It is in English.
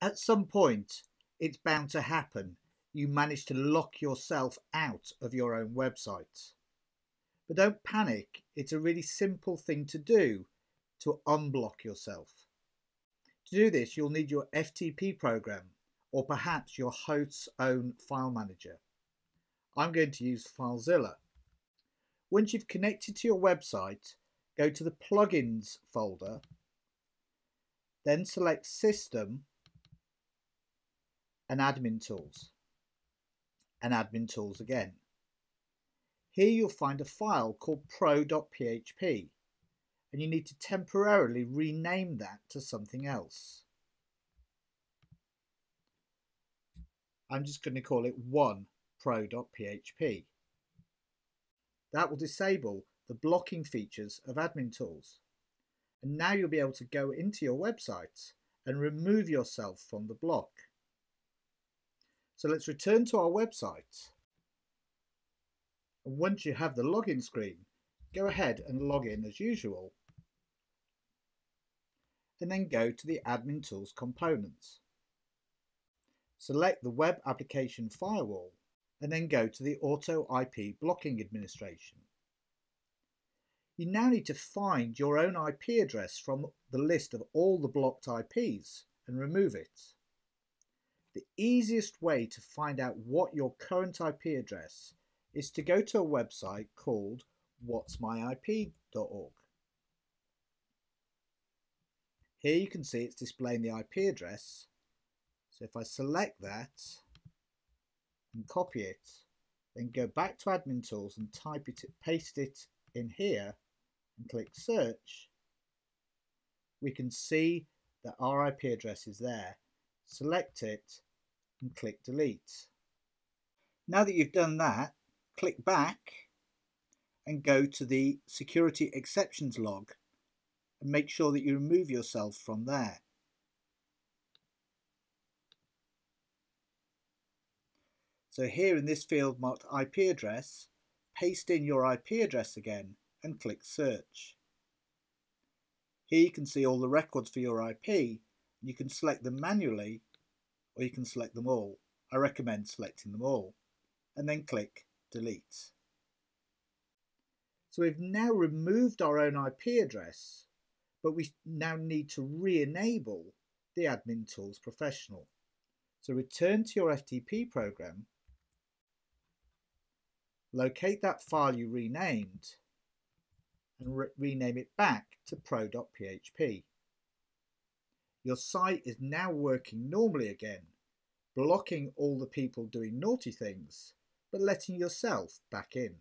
At some point, it's bound to happen. You manage to lock yourself out of your own website. But don't panic, it's a really simple thing to do to unblock yourself. To do this, you'll need your FTP program or perhaps your host's own file manager. I'm going to use FileZilla. Once you've connected to your website, go to the plugins folder, then select System and Admin Tools, and Admin Tools again. Here you'll find a file called pro.php and you need to temporarily rename that to something else. I'm just going to call it 1 pro.php. That will disable the blocking features of admin tools. And now you'll be able to go into your website and remove yourself from the block. So let's return to our website. And once you have the login screen, go ahead and log in as usual. And then go to the Admin Tools components. Select the Web Application Firewall and then go to the Auto IP Blocking Administration. You now need to find your own IP address from the list of all the blocked IPs and remove it. The easiest way to find out what your current IP address is to go to a website called whatsmyip.org. Here you can see it's displaying the IP address. So if I select that and copy it, then go back to admin tools and type it, paste it in here and click search, we can see that our IP address is there. Select it and click delete. Now that you've done that, click back and go to the security exceptions log and make sure that you remove yourself from there. So here in this field marked IP address, paste in your IP address again and click search. Here you can see all the records for your IP. And you can select them manually or you can select them all. I recommend selecting them all and then click delete. So we've now removed our own IP address, but we now need to re-enable the Admin Tools Professional. So return to your FTP program, locate that file you renamed, and re rename it back to pro.php. Your site is now working normally again, blocking all the people doing naughty things, but letting yourself back in.